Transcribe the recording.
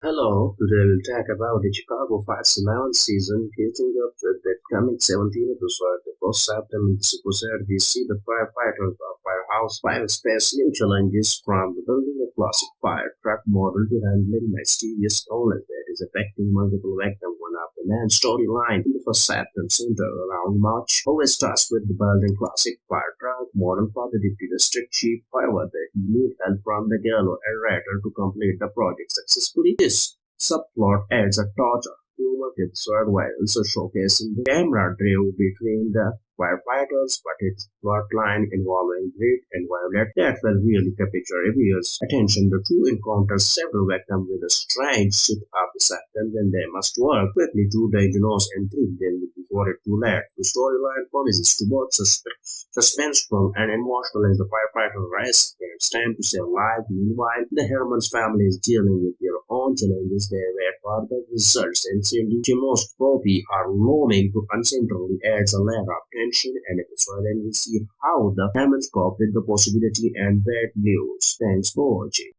Hello, today we'll talk about the Chicago Fire's 11th season, hitting up with the coming 17th episode. The first this episode, we see the firefighters of Firehouse Fire face new challenges from building a classic fire truck model to handling mysterious illness that is affecting multiple victims. One of the main storyline in the first chapter centered around Mouch, always starts with the building classic fire model for the deputy district chief. However, they need help from the yellow narrator to complete the project successfully. This subplot adds a touch of humor with also showcasing the camaraderie between the firefighters, but its plotline involving Grit and Violet that will really capture viewers' attention. The two encounter several victims with a strange suit of deception and they must work quickly to diagnose and treat them before it's too late. The storyline promises to both suspenseful and emotional as the firefighter race against time to save lives. Meanwhile, the Herrmann's family is dealing with their own challenges. They wait for the results and most Poppy are looming to uncentrally adds a layer of tension and episode and we see how the Hammonds cope with the possibility and bad news. Thanks for watching.